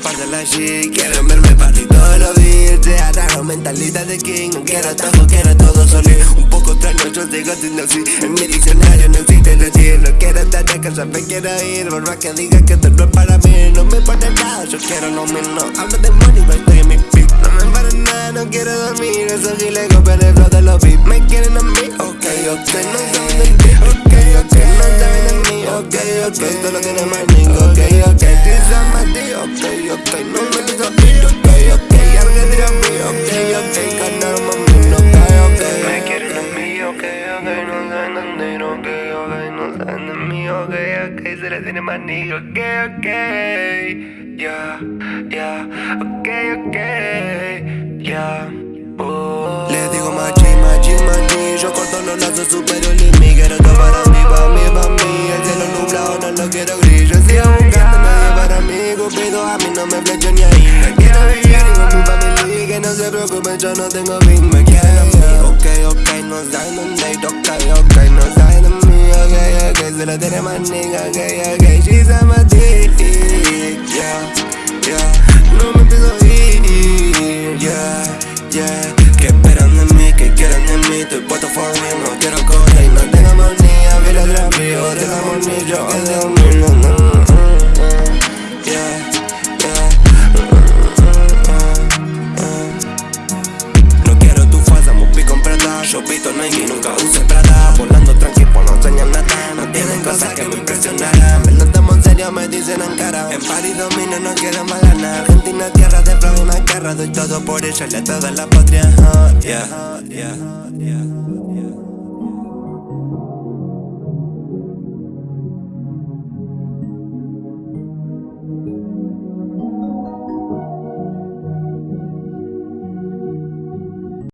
de la shit Quieren verme party todos los días. Sea raro, mentalidad de king quiero todo, quiero todo solí Un poco extraño, yo sigo siendo así En mi diccionario no existe decir No quiero estar acá, me quiero ir. Por más que diga que esto no es para mí No me pone nada, yo quiero lo mío Hablo de money, pero estoy en mi pick No me para nada, no quiero dormir. Esos giles copian el flow de los beats. Me quieren a mí, ok, ok. No saben de ti, ok, ok. No saben de mí, ok, ok. Solo tiene más ok, ok ok, No me digo ir, ok, ok Alguien dirá a mí, ok, ok Ganar mami, no cae, ok Me quieren a mí, ok, ok No saben de mí, ok, ok No saben de mí, ok, ok Se les tiene más nigga, ok, ok. Yeah, yeah, ok, ok Yeah, oh. Le digo machi, machi, machi Yo corto los lazos superior y ni ahí. Me quiero vivir con mi familia Que no se preocupen, yo no tengo fin. Me quieren a mí, ok, ok No saben dónde ir, ok, ok No saben de mí, ok, ok Se la tiene más nigga, ok, ok She's a my dick, yeah, yeah No me a ir, yeah, yeah Que esperan de mí, que quieren de mí Estoy puesto for real, no quiero Volando tranqui, pues no enseñan nada No tienen cosas que me impresionarán. Me lo tomo en serio, me dicen en cara. En París domino, no quiero más ganar. Argentina, tierra de fraude, una guerra. Doy todo por ella, le toda la patria. Yeah